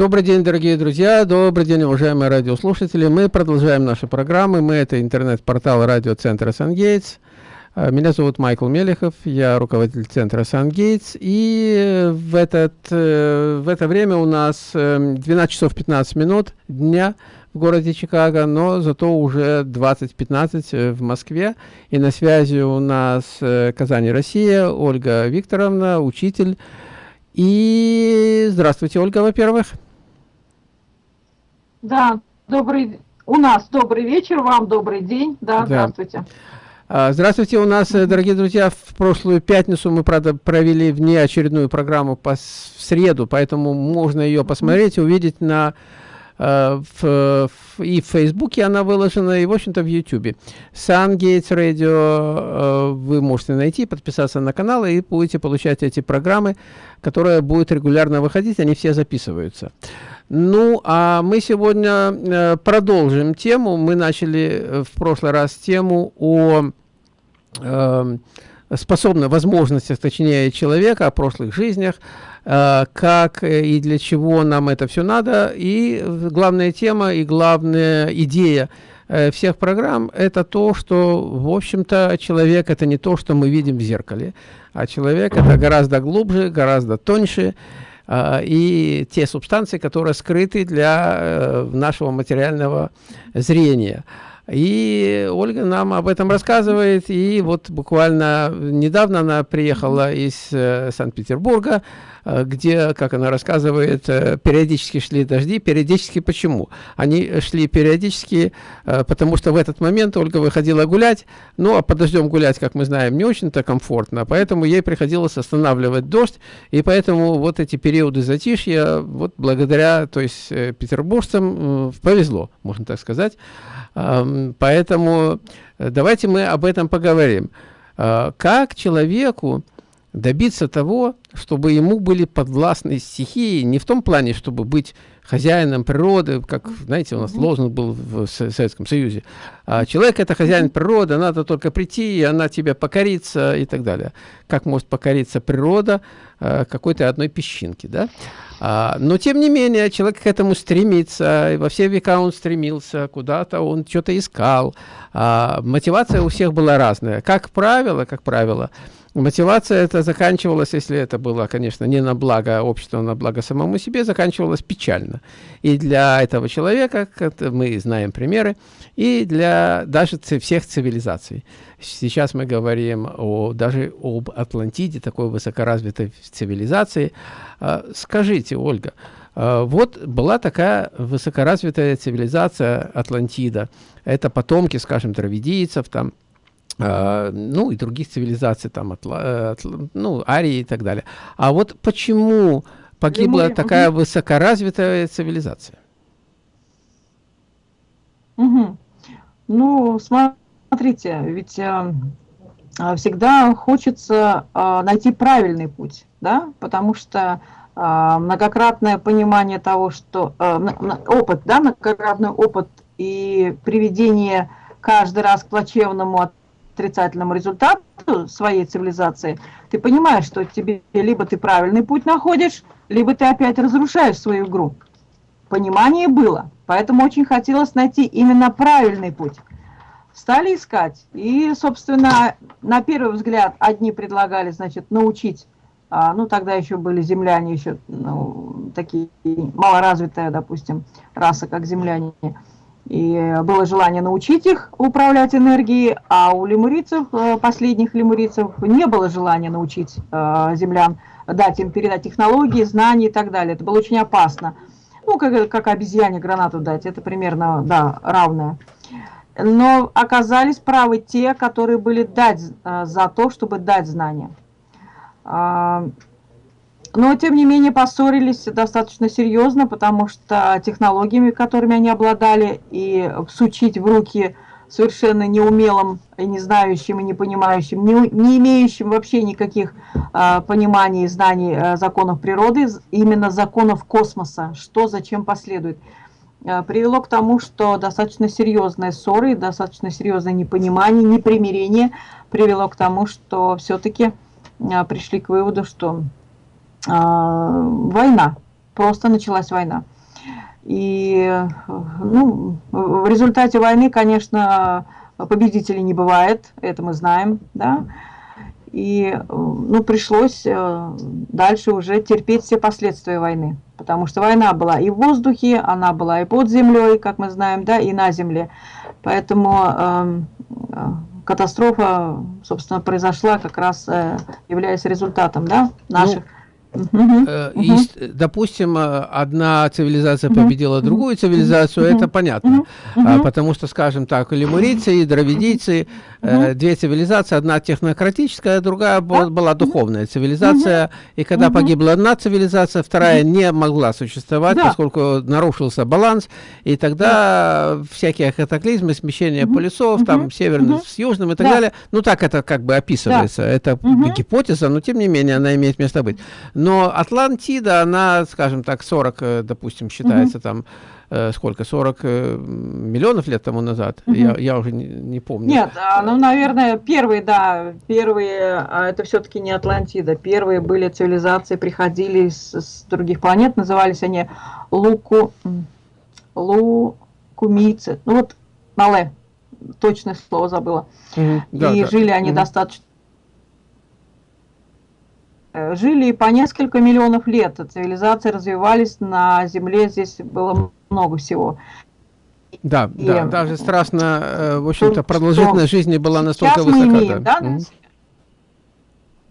Добрый день, дорогие друзья, добрый день, уважаемые радиослушатели. Мы продолжаем наши программы. Мы это интернет-портал радиоцентра «Сангейтс». А, меня зовут Майкл Мелехов, я руководитель центра «Сангейтс». И в, этот, э, в это время у нас 12 эм, часов 15 минут дня в городе Чикаго, но зато уже 20.15 э, в Москве. И на связи у нас э, Казань, Россия, Ольга Викторовна, учитель и здравствуйте, Ольга, во-первых. Да, добрый, у нас добрый вечер, вам добрый день. Да, да. здравствуйте. А, здравствуйте, у нас, дорогие друзья, в прошлую пятницу мы, правда, провели внеочередную программу по, в среду, поэтому можно ее посмотреть, увидеть на Э, в, в, и в Фейсбуке она выложена, и, в общем-то, в Ютубе. Сангейтс Радио э, вы можете найти, подписаться на канал, и будете получать эти программы, которые будут регулярно выходить, они все записываются. Ну, а мы сегодня э, продолжим тему. Мы начали в прошлый раз тему о э, способных возможностях, точнее, человека, о прошлых жизнях, Э, как и для чего нам это все надо. И главная тема и главная идея э, всех программ – это то, что, в общем-то, человек – это не то, что мы видим в зеркале, а человек – это гораздо глубже, гораздо тоньше, э, и те субстанции, которые скрыты для нашего материального зрения. И Ольга нам об этом рассказывает. И вот буквально недавно она приехала из э, Санкт-Петербурга, э, где, как она рассказывает, э, периодически шли дожди. Периодически почему? Они шли периодически, э, потому что в этот момент Ольга выходила гулять. Ну, а под дождем гулять, как мы знаем, не очень-то комфортно. Поэтому ей приходилось останавливать дождь. И поэтому вот эти периоды затишья, вот благодаря, то есть, э, петербуржцам э, повезло, можно так сказать. Поэтому э, давайте мы об этом поговорим. А, как человеку добиться того, чтобы ему были подвластны стихии, не в том плане, чтобы быть хозяином природы, как, знаете, у нас лозунг был в Советском Союзе. А человек – это хозяин природы, надо только прийти, и она тебя покорится и так далее. Как может покориться природа э, какой-то одной песчинки, да? А, но, тем не менее, человек к этому стремится, и во все века он стремился, куда-то он что-то искал. А, мотивация у всех была разная. Как правило, как правило, мотивация это заканчивалась, если это было, конечно, не на благо общества, а на благо самому себе, заканчивалась печально. И для этого человека, как мы знаем примеры, и для даже всех цивилизаций. Сейчас мы говорим о, даже об Атлантиде, такой высокоразвитой цивилизации. А, скажите, Ольга, а, вот была такая высокоразвитая цивилизация Атлантида. Это потомки, скажем, дравидийцев, там, ну и других цивилизаций, там, Атла, Атла, ну, Арии и так далее. А вот почему погибла Лемурия. такая высокоразвитая цивилизация? Угу. Ну, смотрите, ведь э, а, всегда хочется э, найти правильный путь, да, потому что э, многократное понимание того, что э, опыт, да, многократный опыт и приведение каждый раз к плачевному отрицательному результату своей цивилизации, ты понимаешь, что тебе либо ты правильный путь находишь, либо ты опять разрушаешь свою игру. Понимание было. Поэтому очень хотелось найти именно правильный путь. Стали искать. И, собственно, на первый взгляд, одни предлагали, значит, научить, а, ну, тогда еще были земляне, еще ну, такие малоразвитая, допустим, раса, как земляне. И было желание научить их управлять энергией, а у лемурийцев, э, последних лемурийцев, не было желания научить э, землян, дать им передать технологии, знания и так далее. Это было очень опасно ну, как, как обезьяне гранату дать, это примерно, да, равное. Но оказались правы те, которые были дать а, за то, чтобы дать знания. Но, тем не менее, поссорились достаточно серьезно, потому что технологиями, которыми они обладали, и всучить в руки совершенно неумелым и не знающим и не понимающим, не, не имеющим вообще никаких э, пониманий и знаний э, законов природы, именно законов космоса, что зачем последует, э, привело к тому, что достаточно серьезные ссоры, достаточно серьезное непонимание, непримирение привело к тому, что все-таки э, пришли к выводу, что война просто началась война. И ну, в результате войны, конечно, победителей не бывает, это мы знаем, да, и ну, пришлось э, дальше уже терпеть все последствия войны, потому что война была и в воздухе, она была и под землей, как мы знаем, да, и на земле. Поэтому эм, э, катастрофа, собственно, произошла как раз э, являясь результатом да, наших... Ну и, допустим, э, одна цивилизация победила другую цивилизацию, это понятно. А, потому что, скажем так, лемурийцы и дравидийцы, э, две цивилизации, одна технократическая, другая была духовная цивилизация. И когда погибла одна цивилизация, вторая не могла существовать, поскольку нарушился баланс. И тогда всякие катаклизмы, смещение полюсов, там, северным с южным и так далее. Ну, так это как бы описывается. Это гипотеза, но тем не менее она имеет место быть. Но Атлантида, она, скажем так, 40, э, допустим, считается угу. там, э, сколько, 40 э, миллионов лет тому назад? Угу. Я, я уже не, не помню. Нет, а, ну, наверное, первые, да, первые, а это все-таки не Атлантида. Первые были цивилизации, приходили с, с других планет, назывались они Луку, Лукумийцы. Ну вот, Мале, точное слово забыла. Угу. Да, И да. жили они угу. достаточно жили по несколько миллионов лет, цивилизации развивались на Земле, здесь было много всего. Да, и, да, даже страшно, э, в общем-то, продолжительность жизни была настолько высока. Мы имеем, да, да,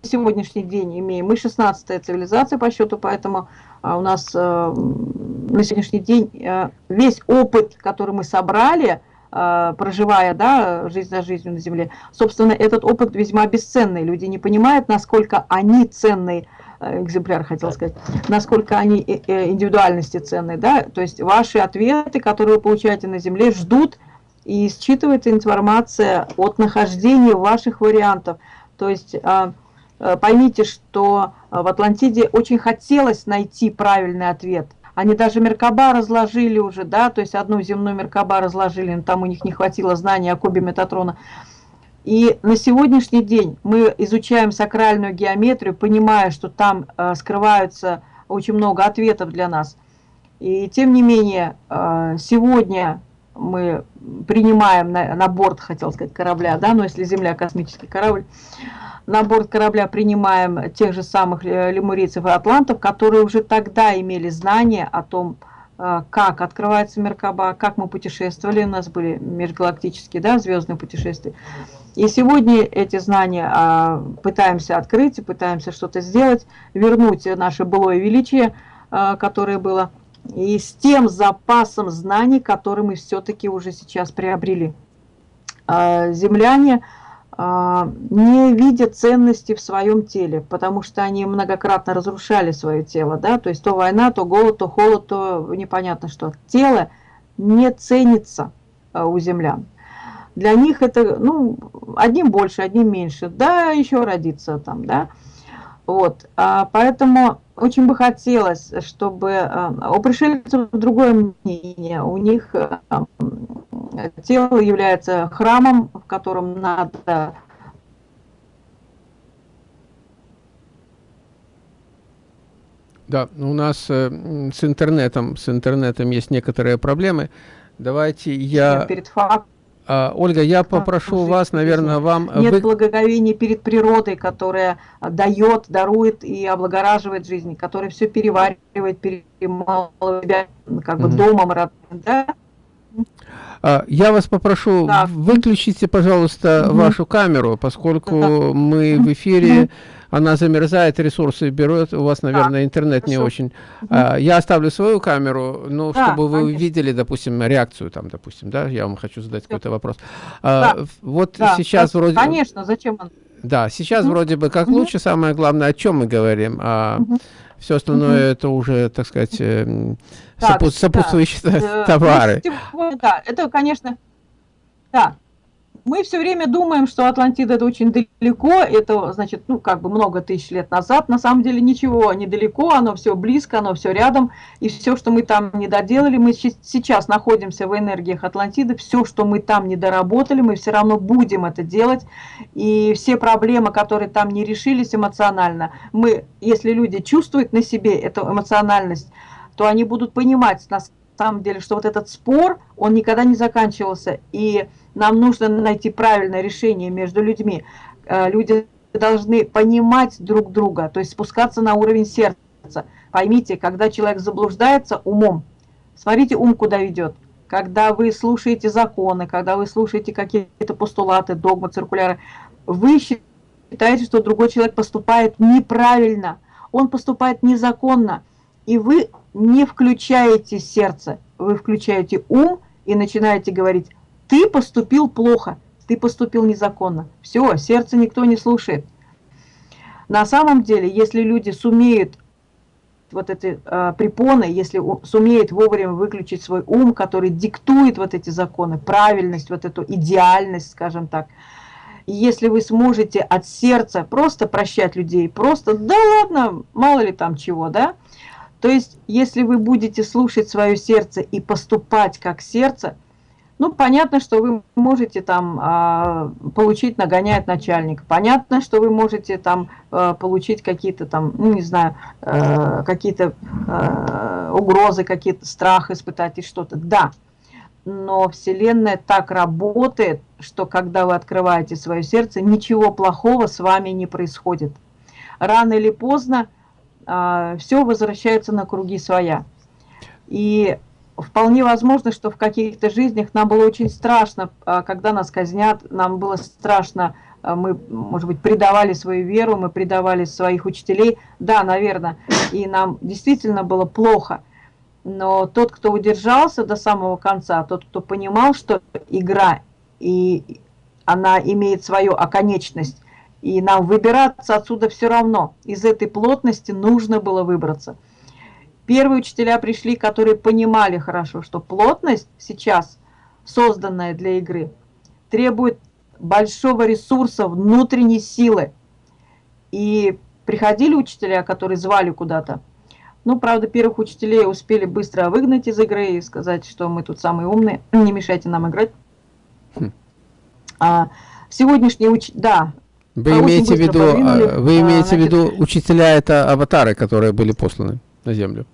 сегодняшний день имеем. Мы 16-я цивилизация по счету, поэтому а, у нас э, на сегодняшний день э, весь опыт, который мы собрали, Э, проживая да, жизнь за жизнью на Земле. Собственно, этот опыт весьма бесценный. Люди не понимают, насколько они ценный э, экземпляр, хотел сказать, насколько они э, индивидуальности ценные. Да? То есть ваши ответы, которые вы получаете на Земле, ждут и считывается информация от нахождения ваших вариантов. То есть поймите, что в Атлантиде очень хотелось найти правильный ответ – они даже Меркаба разложили уже, да, то есть одну земную Меркаба разложили, но там у них не хватило знаний о кубе Метатрона. И на сегодняшний день мы изучаем сакральную геометрию, понимая, что там э, скрываются очень много ответов для нас. И тем не менее, э, сегодня мы принимаем на, на борт, хотел сказать, корабля, да, но если Земля космический корабль, на борт корабля принимаем тех же самых э, лемурийцев и атлантов, которые уже тогда имели знания о том, э, как открывается Меркаба, как мы путешествовали, у нас были межгалактические, да, звездные путешествия. И сегодня эти знания а, пытаемся открыть, пытаемся что-то сделать, вернуть наше былое величие, а, которое было, и с тем запасом знаний, который мы все-таки уже сейчас приобрели. А, земляне не видят ценности в своем теле, потому что они многократно разрушали свое тело, да, то есть то война, то голод, то холод, то непонятно что. Тело не ценится а, у землян. Для них это, ну, одним больше, одним меньше, да, еще родиться там, да. Вот, а, поэтому очень бы хотелось, чтобы у пришельцев другое мнение, у них тело является храмом, в котором надо Да, у нас э, с интернетом, с интернетом есть некоторые проблемы. Давайте я... Перед фактом. А, Ольга, я попрошу а, вас, наверное, вам... Нет вы... благоговения перед природой, которая дает, дарует и облагораживает жизнь, которая все переваривает, перемалывает, как бы угу. домом родным, да? А, я вас попрошу, да. выключите, пожалуйста, угу. вашу камеру, поскольку да. мы в эфире, угу. она замерзает, ресурсы берет, у вас, наверное, да. интернет Хорошо. не очень. Угу. Я оставлю свою камеру, ну, да, чтобы вы конечно. видели, допустим, реакцию там, допустим, да, я вам хочу задать какой-то вопрос. Да. Вот да. сейчас да. вроде... Конечно, зачем он? Да, сейчас угу. вроде бы как угу. лучше, самое главное, о чем мы говорим, а угу. все остальное угу. это уже, так сказать... Э, так, Сопут, сопутствующие да. товары. Да, это, конечно, да. Мы все время думаем, что Атлантида это очень далеко, это значит, ну, как бы много тысяч лет назад. На самом деле ничего недалеко, оно все близко, оно все рядом. И все, что мы там не доделали, мы сейчас находимся в энергиях Атлантиды, все, что мы там не доработали, мы все равно будем это делать. И все проблемы, которые там не решились эмоционально, мы, если люди чувствуют на себе эту эмоциональность, то они будут понимать на самом деле, что вот этот спор, он никогда не заканчивался, и нам нужно найти правильное решение между людьми. Э, люди должны понимать друг друга, то есть спускаться на уровень сердца. Поймите, когда человек заблуждается умом, смотрите, ум куда ведет. Когда вы слушаете законы, когда вы слушаете какие-то постулаты, догмы, циркуляры, вы считаете, что другой человек поступает неправильно, он поступает незаконно, и вы не включаете сердце, вы включаете ум и начинаете говорить, ты поступил плохо, ты поступил незаконно. Все, сердце никто не слушает. На самом деле, если люди сумеют вот эти э, препоны, если сумеет вовремя выключить свой ум, который диктует вот эти законы, правильность, вот эту идеальность, скажем так, и если вы сможете от сердца просто прощать людей, просто, да ладно, мало ли там чего, да, то есть, если вы будете слушать свое сердце и поступать как сердце, ну, понятно, что вы можете там а, получить, нагоняет начальник. Понятно, что вы можете там а, получить какие-то там, ну, не знаю, а, какие-то а, угрозы, какие-то страх испытать и что-то. Да, но Вселенная так работает, что когда вы открываете свое сердце, ничего плохого с вами не происходит. Рано или поздно все возвращается на круги своя. И вполне возможно, что в каких-то жизнях нам было очень страшно, а, когда нас казнят, нам было страшно, а, мы, может быть, предавали свою веру, мы предавали своих учителей, да, наверное, и нам действительно было плохо. Но тот, кто удержался до самого конца, тот, кто понимал, что игра, и она имеет свою оконечность, и нам выбираться отсюда все равно, из этой плотности нужно было выбраться – Первые учителя пришли, которые понимали хорошо, что плотность сейчас, созданная для игры, требует большого ресурса, внутренней силы. И приходили учителя, которые звали куда-то. Ну, правда, первых учителей успели быстро выгнать из игры и сказать, что мы тут самые умные, не мешайте нам играть. Хм. А, сегодняшний уч... да. Вы имеете в виду, а, вы имеете а, в виду учителя это аватары, которые были посланы на Землю?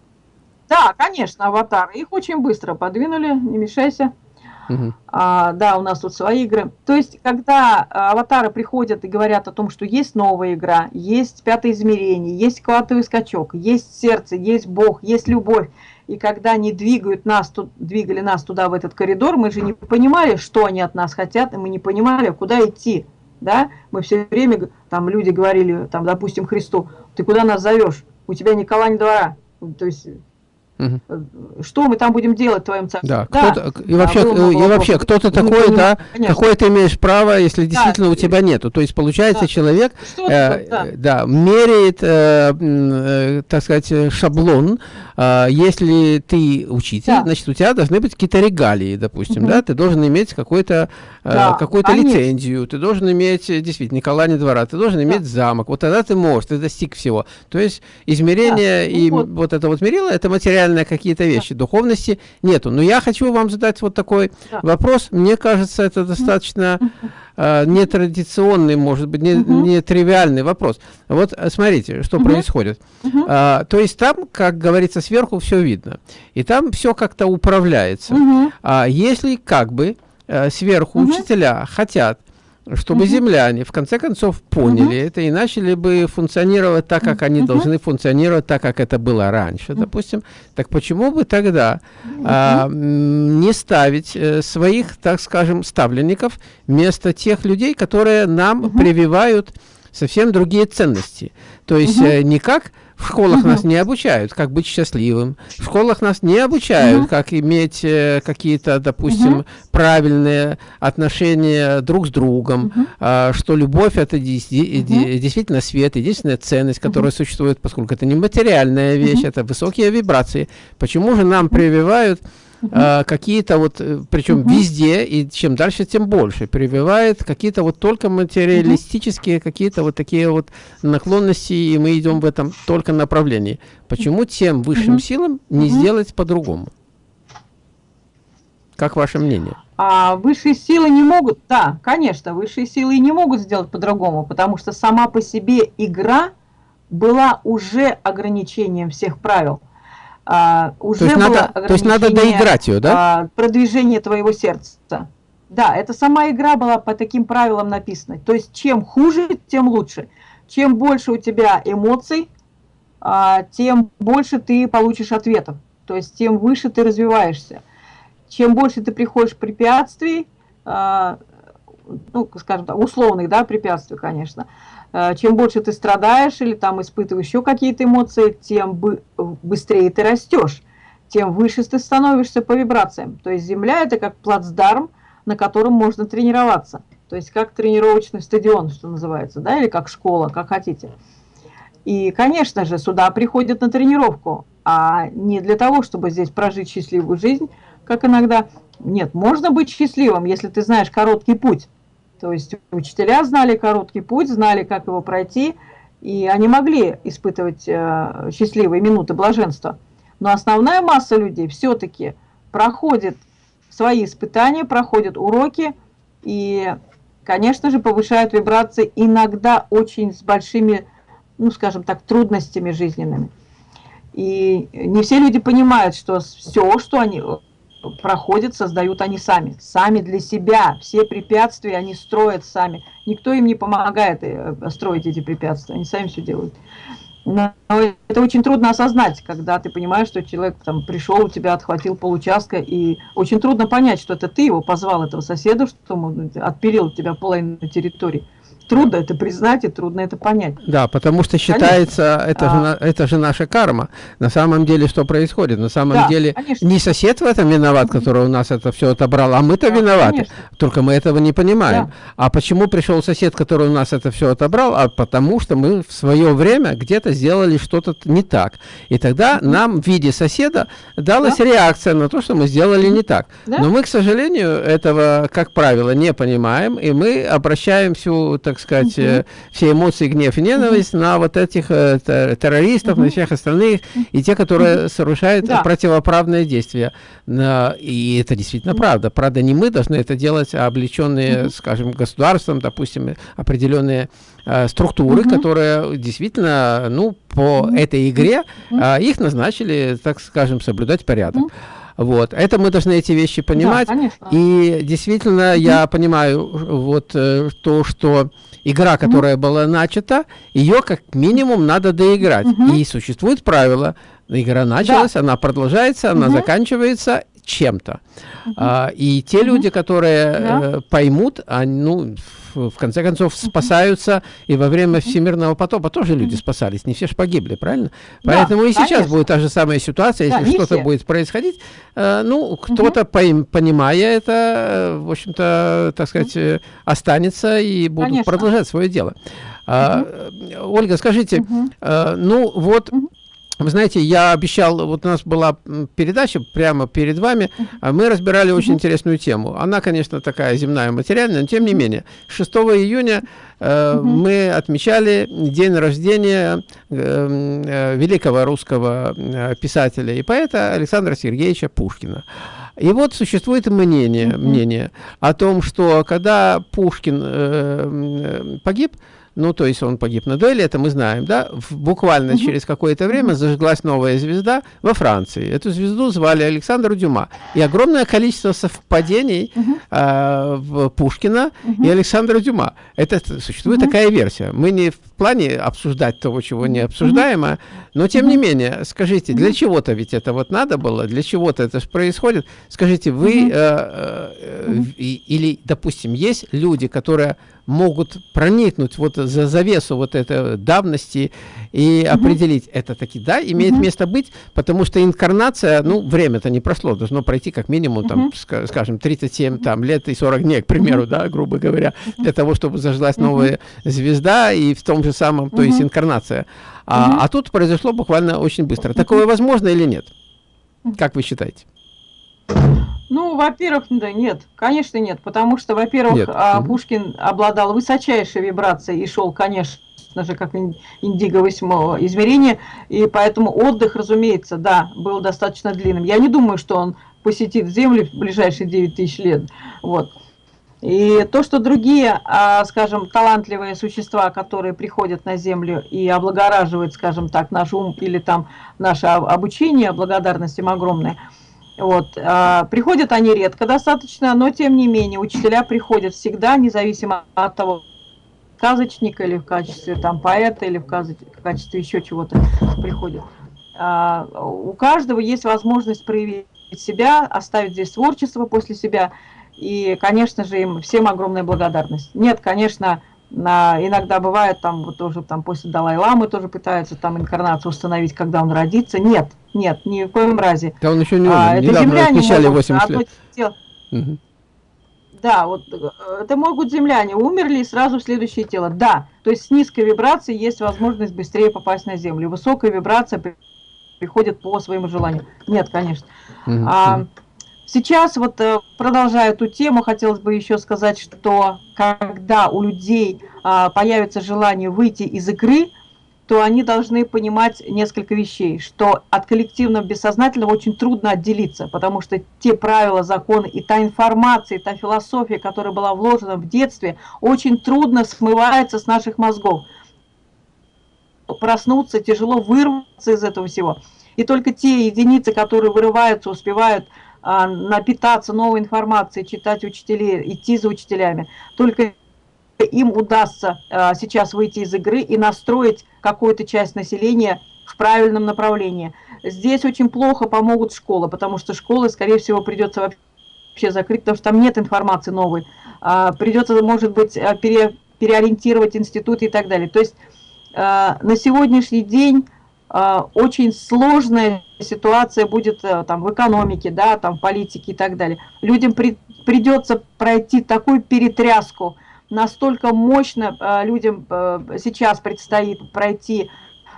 Да, конечно, аватары. Их очень быстро подвинули, не мешайся. Угу. А, да, у нас тут свои игры. То есть, когда а, аватары приходят и говорят о том, что есть новая игра, есть пятое измерение, есть квантовый скачок, есть сердце, есть Бог, есть любовь, и когда они двигают нас, тут, двигали нас туда, в этот коридор, мы же не понимали, что они от нас хотят, и мы не понимали, куда идти. Да? Мы все время, там люди говорили, там, допустим, Христу, ты куда нас зовешь? У тебя ни кола, ни двора. То есть Угу. Что мы там будем делать в твоем царстве? Да, да. и вообще, да, и вообще кто-то такой, да, какое ты имеешь право, если действительно да, у тебя нету. То есть, получается, да. человек э, да. да, меряет, э, э, так сказать, шаблон. Э, если ты учитель, да. значит, у тебя должны быть какие-то регалии, допустим, угу. да, ты должен иметь какой-то э, да, какую-то лицензию, ты должен иметь, действительно, Николай не двора, ты должен иметь да. замок. Вот тогда ты можешь, ты достиг всего. То есть, измерение да. и ну, вот. вот это вот мерило, это материально материальные какие-то вещи, да. духовности нету. Но я хочу вам задать вот такой да. вопрос. Мне кажется, это достаточно э, нетрадиционный, может быть, не, угу. нетривиальный вопрос. Вот э, смотрите, что угу. происходит. Угу. А, то есть там, как говорится, сверху все видно. И там все как-то управляется. Угу. А если как бы э, сверху угу. учителя хотят чтобы угу. земляне в конце концов поняли угу. это и начали бы функционировать так, как они угу. должны функционировать, так, как это было раньше, угу. допустим, так почему бы тогда угу. а, не ставить э, своих, так скажем, ставленников вместо тех людей, которые нам угу. прививают совсем другие ценности? То есть угу. э, не как в школах угу. нас не обучают, как быть счастливым. В школах нас не обучают, угу. как иметь э, какие-то, допустим, угу. правильные отношения друг с другом, угу. э, что любовь это действительно свет, единственная ценность, которая угу. существует, поскольку это не материальная вещь, угу. это высокие вибрации. Почему же нам прививают Uh какие-то вот, э, причем uh везде, и чем дальше, тем больше, прививает какие-то вот только материалистические, uh какие-то вот такие вот наклонности, и мы идем в этом только направлении. Почему тем высшим силам не сделать по-другому? Как ваше мнение? А высшие силы не могут, да, конечно, высшие силы не могут сделать по-другому, потому что сама по себе игра была уже ограничением всех правил. А, уже то есть, надо, то есть надо доиграть ее, да? А, продвижение твоего сердца. Да, это сама игра была по таким правилам написана. То есть чем хуже, тем лучше. Чем больше у тебя эмоций, а, тем больше ты получишь ответов. То есть тем выше ты развиваешься. Чем больше ты приходишь препятствий, а, ну, скажем так, условных, да, препятствий, конечно, чем больше ты страдаешь или там испытываешь еще какие-то эмоции, тем быстрее ты растешь, тем выше ты становишься по вибрациям. То есть Земля – это как плацдарм, на котором можно тренироваться. То есть как тренировочный стадион, что называется, да, или как школа, как хотите. И, конечно же, сюда приходят на тренировку, а не для того, чтобы здесь прожить счастливую жизнь, как иногда. Нет, можно быть счастливым, если ты знаешь короткий путь. То есть учителя знали короткий путь, знали, как его пройти, и они могли испытывать э, счастливые минуты блаженства. Но основная масса людей все-таки проходит свои испытания, проходят уроки и, конечно же, повышают вибрации иногда очень с большими, ну, скажем так, трудностями жизненными. И не все люди понимают, что все, что они проходят, создают они сами. Сами для себя. Все препятствия они строят сами. Никто им не помогает э, строить эти препятствия. Они сами все делают. Но это очень трудно осознать, когда ты понимаешь, что человек там пришел, у тебя отхватил получастка, и очень трудно понять, что это ты его позвал, этого соседа, что он отпилил у тебя половину территории трудно это признать и трудно это понять. Да, потому что считается, это, а... же, это же наша карма. На самом деле, что происходит? На самом да, деле, конечно. не сосед в этом виноват, который у нас это все отобрал, а мы-то да, виноваты. Конечно. Только мы этого не понимаем. Да. А почему пришел сосед, который у нас это все отобрал? А потому что мы в свое время где-то сделали что-то не так. И тогда угу. нам в виде соседа далась да. реакция на то, что мы сделали не так. Да? Но мы, к сожалению, этого, как правило, не понимаем, и мы обращаем всю, так так сказать, угу. все эмоции, гнев и ненависть угу. на вот этих э, террористов, угу. на всех остальных, и те, которые угу. совершают да. противоправные действия. И это действительно угу. правда. Правда, не мы должны это делать, а облеченные, угу. скажем, государством, допустим, определенные э, структуры, угу. которые действительно, ну, по угу. этой игре, угу. их назначили, так скажем, соблюдать порядок. Угу. Вот. Это мы должны эти вещи понимать. Да, и действительно, mm -hmm. я понимаю вот э, то, что игра, которая mm -hmm. была начата, ее как минимум надо доиграть. Mm -hmm. И существует правило. Игра началась, да. она продолжается, она заканчивается чем-то. -hmm. а, и те -hmm. люди, которые да. э, поймут, они, ну, в конце концов спасаются, и во время всемирного потопа тоже люди спасались, не все же погибли, правильно? Да, Поэтому и сейчас конечно. будет та же самая ситуация, если да, что-то будет происходить, э, ну, кто-то, угу. понимая это, э, в общем-то, так сказать, угу. останется и будут конечно. продолжать свое дело. Угу. А, Ольга, скажите, угу. ну вот... Угу вы знаете, я обещал, вот у нас была передача прямо перед вами, а мы разбирали очень интересную тему. Она, конечно, такая земная, материальная, но тем не менее. 6 июня э, мы отмечали день рождения э, э, великого русского э, писателя и поэта Александра Сергеевича Пушкина. И вот существует мнение, мнение о том, что когда Пушкин э, погиб, ну, то есть он погиб на дуэли, это мы знаем, да, буквально угу. через какое-то время зажглась новая звезда во Франции. Эту звезду звали Александр Дюма. И огромное количество совпадений угу. э, в Пушкина угу. и Александра Дюма. Это существует угу. такая версия. Мы не в плане обсуждать того, чего не обсуждаемо, угу. но тем угу. не менее, скажите, для чего-то ведь это вот надо было, для чего-то это же происходит. Скажите, вы угу. э, э, угу. или, допустим, есть люди, которые могут проникнуть вот за завесу вот этой давности и угу. определить, это таки, да, имеет угу. место быть, потому что инкарнация, ну, время-то не прошло, должно пройти как минимум, там, угу. скажем, 37 там, лет и 40 дней, к примеру, угу. да, грубо говоря, для того, чтобы зажглась новая звезда и в том же самом, то есть инкарнация. А, а тут произошло буквально очень быстро. Такое возможно или нет? Как вы считаете? Ну, во-первых, да, нет, конечно нет, потому что, во-первых, а, Пушкин обладал высочайшей вибрацией и шел, конечно же, как индиго восьмого измерения, и поэтому отдых, разумеется, да, был достаточно длинным. Я не думаю, что он посетит Землю в ближайшие 9 тысяч лет, вот. И то, что другие, а, скажем, талантливые существа, которые приходят на Землю и облагораживают, скажем так, наш ум или там наше обучение, благодарность им огромная, вот, а, приходят они редко достаточно, но тем не менее учителя приходят всегда, независимо от того, сказочника или в качестве там поэта или в качестве еще чего-то приходят. А, у каждого есть возможность проявить себя, оставить здесь творчество после себя – и, конечно же, им всем огромная благодарность. Нет, конечно, на, иногда бывает, там вот тоже там после Далай-Ламы тоже пытаются там инкарнацию установить, когда он родится. Нет, нет, ни в коем разе. Да он еще не умер, а, это земляне отмечали 80 лет. Тело. Угу. Да, вот это могут земляне, умерли и сразу в следующее тело. Да, то есть с низкой вибрацией есть возможность быстрее попасть на Землю. Высокая вибрация приходит по своему желанию. Нет, конечно. Угу. А, Сейчас вот э, продолжая эту тему, хотелось бы еще сказать, что когда у людей а, появится желание выйти из игры, то они должны понимать несколько вещей, что от коллективного бессознательного очень трудно отделиться, потому что те правила, законы и та информация, и та философия, которая была вложена в детстве, очень трудно смывается с наших мозгов. Проснуться, тяжело вырваться из этого всего. И только те единицы, которые вырываются, успевают напитаться новой информацией, читать учителей, идти за учителями. Только им удастся а, сейчас выйти из игры и настроить какую-то часть населения в правильном направлении. Здесь очень плохо помогут школы, потому что школы, скорее всего, придется вообще закрыть, потому что там нет информации новой. А, придется, может быть, пере, переориентировать институты и так далее. То есть на сегодняшний день а, очень сложная ситуация будет э, там в экономике, да, там в политике и так далее. Людям при, придется пройти такую перетряску, настолько мощно э, людям э, сейчас предстоит пройти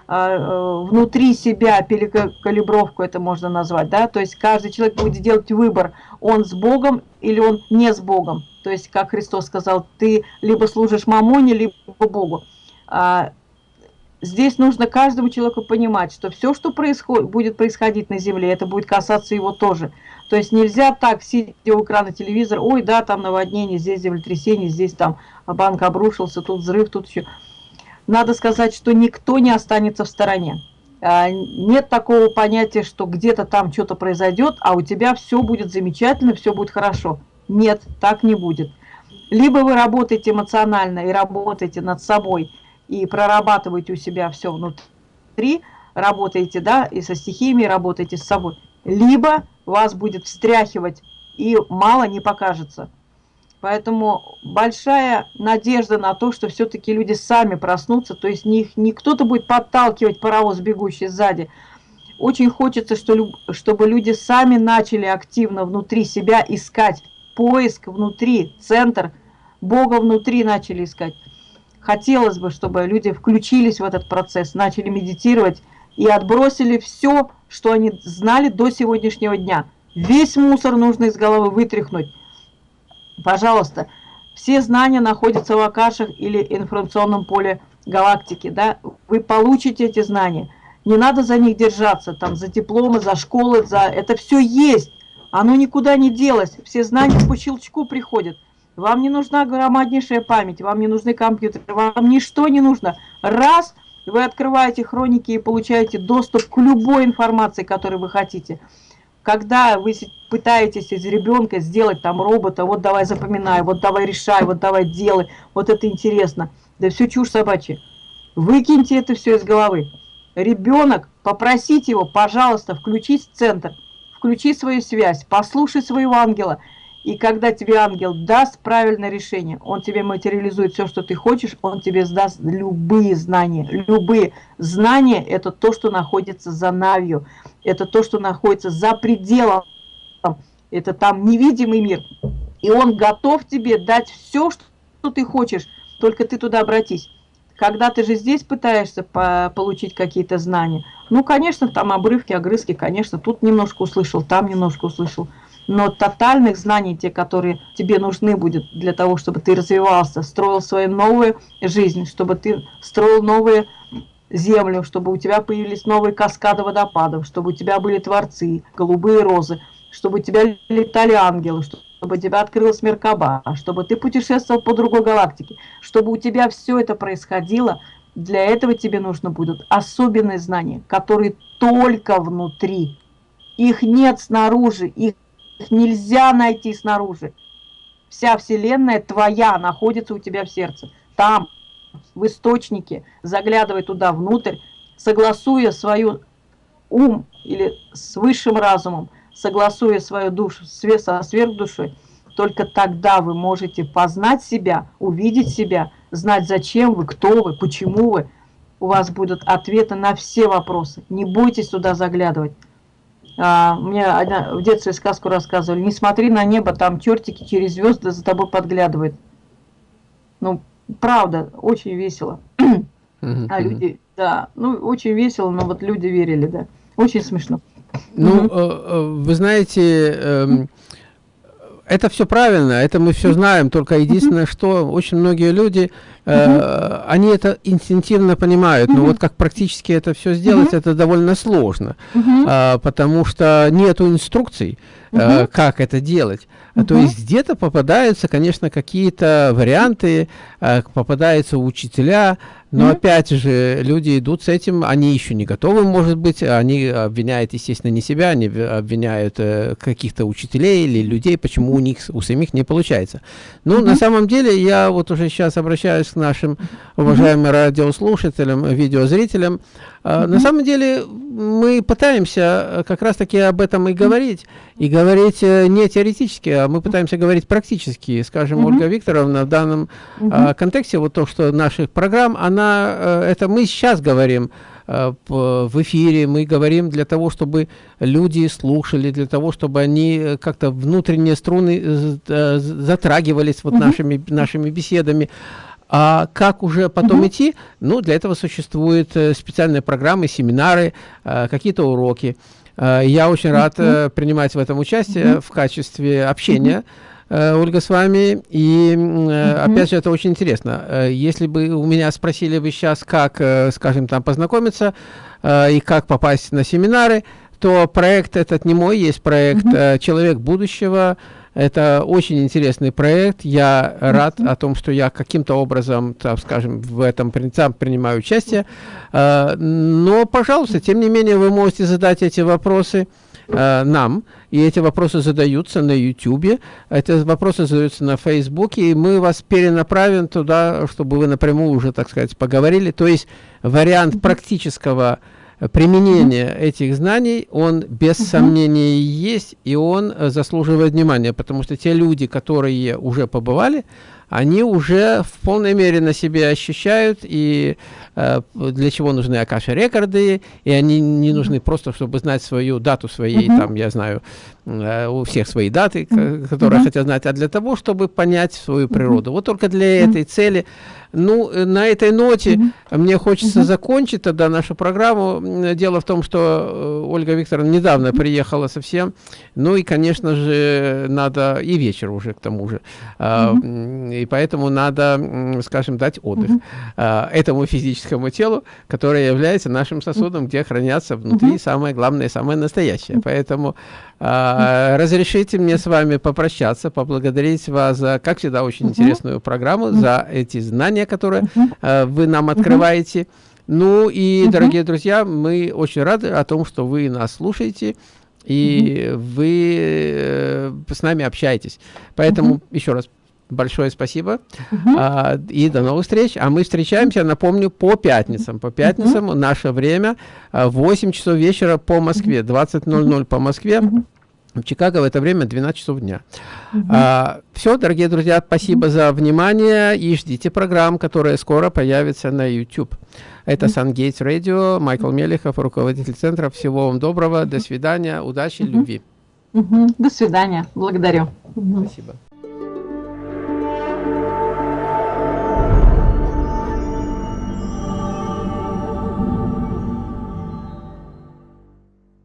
внутри себя перекалибровку это можно назвать, да, то есть каждый человек будет делать выбор, он с Богом или он не с Богом, то есть, как Христос сказал, ты либо служишь мамоне, либо Богу. Здесь нужно каждому человеку понимать, что все, что происходит, будет происходить на Земле, это будет касаться его тоже. То есть нельзя так, сидя у экрана телевизора, ой, да, там наводнение, здесь землетрясение, здесь там банк обрушился, тут взрыв, тут еще. Надо сказать, что никто не останется в стороне. А, нет такого понятия, что где-то там что-то произойдет, а у тебя все будет замечательно, все будет хорошо. Нет, так не будет. Либо вы работаете эмоционально и работаете над собой – и прорабатываете у себя все внутри, работаете, да, и со стихиями работаете с собой. Либо вас будет встряхивать, и мало не покажется. Поэтому большая надежда на то, что все-таки люди сами проснутся, то есть не, не кто-то будет подталкивать паровоз, бегущий сзади. Очень хочется, что, чтобы люди сами начали активно внутри себя искать поиск внутри, центр, Бога внутри начали искать. Хотелось бы, чтобы люди включились в этот процесс, начали медитировать и отбросили все, что они знали до сегодняшнего дня. Весь мусор нужно из головы вытряхнуть. Пожалуйста, все знания находятся в Акашах или информационном поле галактики. Да? Вы получите эти знания. Не надо за них держаться, там, за дипломы, за школы, за... это все есть. Оно никуда не делось. Все знания по щелчку приходят. Вам не нужна громаднейшая память, вам не нужны компьютеры, вам ничто не нужно. Раз вы открываете хроники и получаете доступ к любой информации, которую вы хотите. Когда вы пытаетесь из ребенка сделать там робота, вот давай запоминай, вот давай решай, вот давай делай, вот это интересно. Да все чушь собачья. Выкиньте это все из головы. Ребенок, попросите его, пожалуйста, включить центр, включи свою связь, послушай своего ангела – и когда тебе ангел даст правильное решение, он тебе материализует все, что ты хочешь, он тебе сдаст любые знания. Любые знания – это то, что находится за навью, это то, что находится за пределом, это там невидимый мир. И он готов тебе дать все, что ты хочешь, только ты туда обратись. Когда ты же здесь пытаешься по получить какие-то знания, ну, конечно, там обрывки, огрызки, конечно, тут немножко услышал, там немножко услышал – но тотальных знаний, те, которые тебе нужны будут для того, чтобы ты развивался, строил свою новую жизнь, чтобы ты строил новые землю, чтобы у тебя появились новые каскады водопадов, чтобы у тебя были творцы, голубые розы, чтобы у тебя летали ангелы, чтобы у тебя открылась Меркаба, чтобы ты путешествовал по другой галактике, чтобы у тебя все это происходило, для этого тебе нужно будут особенные знания, которые только внутри. Их нет снаружи, их нельзя найти снаружи. Вся Вселенная твоя находится у тебя в сердце. Там, в источнике, заглядывай туда внутрь, согласуя свою ум или с высшим разумом, согласуя свою душу со сверхдушой, только тогда вы можете познать себя, увидеть себя, знать, зачем вы, кто вы, почему вы. У вас будут ответы на все вопросы. Не бойтесь туда заглядывать. А, мне одна, в детстве сказку рассказывали. Не смотри на небо, там чертики через звезды за тобой подглядывают. Ну, правда, очень весело. А люди, да, ну, очень весело, но вот люди верили, да. Очень смешно. Ну, угу. вы знаете, эм, это все правильно, это мы все знаем, только единственное, что очень многие люди, э, они это инстинктивно понимают, но вот как практически это все сделать, это довольно сложно, э, потому что нету инструкций, э, как это делать. То есть где-то попадаются, конечно, какие-то варианты, э, попадаются учителя, но mm -hmm. опять же, люди идут с этим, они еще не готовы, может быть, они обвиняют, естественно, не себя, они обвиняют э, каких-то учителей или людей, почему у них, у самих не получается. Ну, mm -hmm. на самом деле, я вот уже сейчас обращаюсь к нашим уважаемым радиослушателям, видеозрителям. -hmm. На самом деле, мы пытаемся э, как раз-таки об этом и говорить, и говорить э, не теоретически, а мы пытаемся говорить практически. Скажем. Ольга Викторовна в данном -hmm. контексте, вот то, что наших программ, она э, это мы сейчас говорим в эфире, мы говорим для того, чтобы люди слушали, для того, чтобы они как-то внутренние струны затрагивались вот угу. нашими, нашими беседами. А как уже потом угу. идти? Ну, для этого существуют специальные программы, семинары, какие-то уроки. Я очень рад принимать в этом участие в качестве общения. Э, Ольга, с вами. И, э, опять же, это очень интересно. Э, если бы у меня спросили бы сейчас, как, скажем, там познакомиться и как попасть на семинары, то проект этот не мой, есть проект «Человек будущего». Это очень интересный проект. Я рад о том, что я каким-то образом, так скажем, в этом принимаю участие. Но, пожалуйста, тем не менее, вы можете задать эти вопросы э, нам, и эти вопросы задаются на YouTube, эти вопросы задаются на Facebook, и мы вас перенаправим туда, чтобы вы напрямую уже, так сказать, поговорили. То есть вариант практического применения этих знаний, он без сомнения есть, и он заслуживает внимания, потому что те люди, которые уже побывали, они уже в полной мере на себе ощущают, и э, для чего нужны Акаши рекорды, и они не нужны просто, чтобы знать свою дату своей, там, я знаю, э, у всех свои даты, которые хотят знать, а для того, чтобы понять свою природу. Вот только для этой цели ну, э, на этой ноте mm -hmm. мне хочется mm -hmm. закончить тогда нашу программу. Дело в том, что э, Ольга Викторовна недавно mm -hmm. приехала совсем. Ну и, конечно же, надо и вечер уже к тому же. Mm -hmm. И поэтому надо, скажем, дать отдых mm -hmm. этому физическому телу, которое является нашим сосудом, mm -hmm. где хранятся внутри mm -hmm. самое главное, самое настоящее. Mm -hmm. Поэтому а, разрешите мне с вами попрощаться, поблагодарить вас за, как всегда, очень интересную программу, за эти знания, которые а, вы нам открываете. Ну и, дорогие друзья, мы очень рады о том, что вы нас слушаете и вы э, с нами общаетесь. Поэтому еще раз большое спасибо а, и до новых встреч. А мы встречаемся, напомню, по пятницам. По пятницам наше время 8 часов вечера по Москве, 20.00 по Москве. В Чикаго в это время 12 часов дня. -huh. а, все, дорогие друзья, спасибо за внимание и ждите программ, которые скоро появятся на YouTube. Это Сангейтс Радио, Майкл Мелехов, руководитель центра. Всего вам доброго, до свидания, удачи, -huh. любви. До свидания, благодарю. Спасибо.